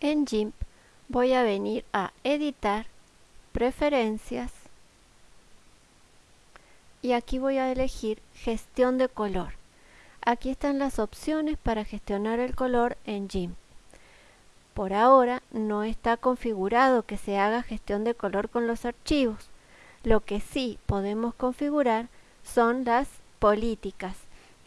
En GIMP voy a venir a editar, preferencias y aquí voy a elegir gestión de color. Aquí están las opciones para gestionar el color en GIMP. Por ahora no está configurado que se haga gestión de color con los archivos. Lo que sí podemos configurar son las políticas,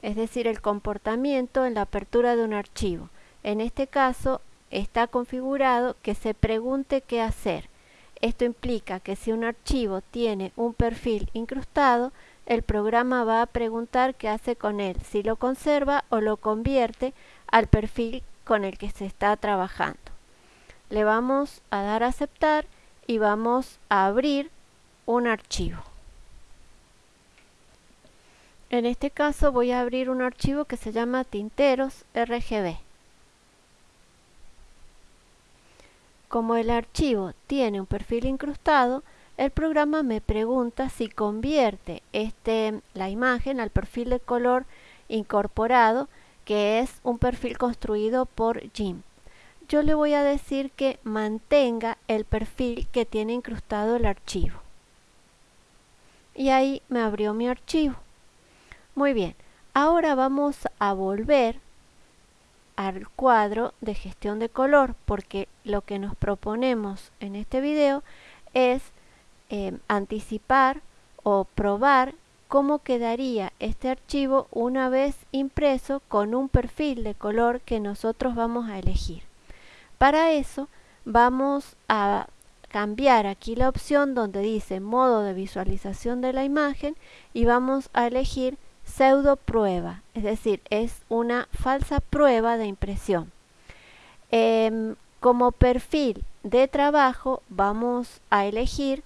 es decir, el comportamiento en la apertura de un archivo. En este caso está configurado que se pregunte qué hacer. Esto implica que si un archivo tiene un perfil incrustado, el programa va a preguntar qué hace con él, si lo conserva o lo convierte al perfil con el que se está trabajando. Le vamos a dar a aceptar y vamos a abrir un archivo. En este caso voy a abrir un archivo que se llama tinteros RGB. Como el archivo tiene un perfil incrustado, el programa me pregunta si convierte este, la imagen al perfil de color incorporado, que es un perfil construido por GIMP. Yo le voy a decir que mantenga el perfil que tiene incrustado el archivo. Y ahí me abrió mi archivo. Muy bien, ahora vamos a volver al cuadro de gestión de color porque lo que nos proponemos en este video es Em, anticipar o probar cómo quedaría este archivo una vez impreso con un perfil de color que nosotros vamos a elegir. Para eso vamos a cambiar aquí la opción donde dice modo de visualización de la imagen y vamos a elegir pseudo prueba, es decir, es una falsa prueba de impresión. Em, como perfil de trabajo vamos a elegir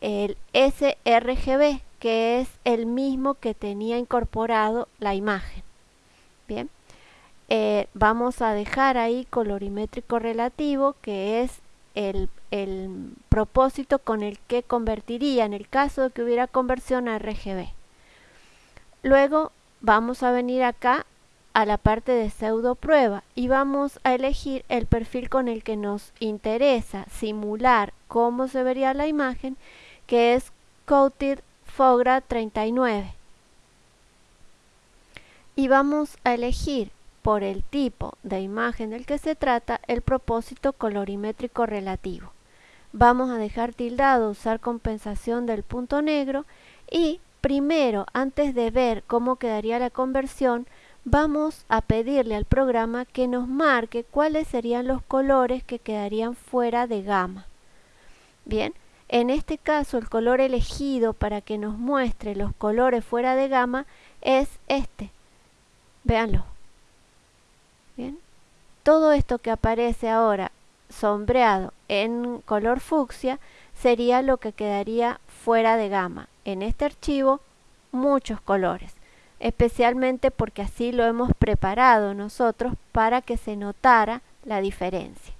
el sRGB, que es el mismo que tenía incorporado la imagen. Bien, eh, vamos a dejar ahí colorimétrico relativo, que es el, el, propósito con el que convertiría en el caso de que hubiera conversión a RGB. Luego vamos a venir acá a la parte de pseudo prueba y vamos a elegir el perfil con el que nos interesa simular cómo se vería la imagen que es Coated Fogra 39. Y vamos a elegir por el tipo de imagen del que se trata el propósito colorimétrico relativo. Vamos a dejar tildado usar compensación del punto negro y primero, antes de ver cómo quedaría la conversión, vamos a pedirle al programa que nos marque cuáles serían los colores que quedarían fuera de gama. Bien, en este caso el color elegido para que nos muestre los colores fuera de gama es este. Véanlo. Bien. Todo esto que aparece ahora sombreado en color fucsia sería lo que quedaría fuera de gama. En este archivo muchos colores, especialmente porque así lo hemos preparado nosotros para que se notara la diferencia.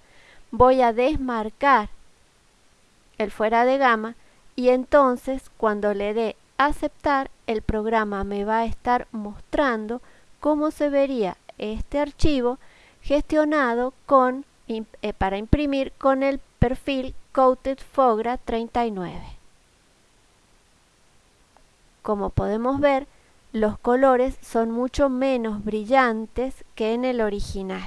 Voy a desmarcar el fuera de gama y entonces cuando le dé aceptar el programa me va a estar mostrando cómo se vería este archivo gestionado con, eh, para imprimir con el perfil Coated Fogra 39. Como podemos ver, los colores son mucho menos brillantes que en el original.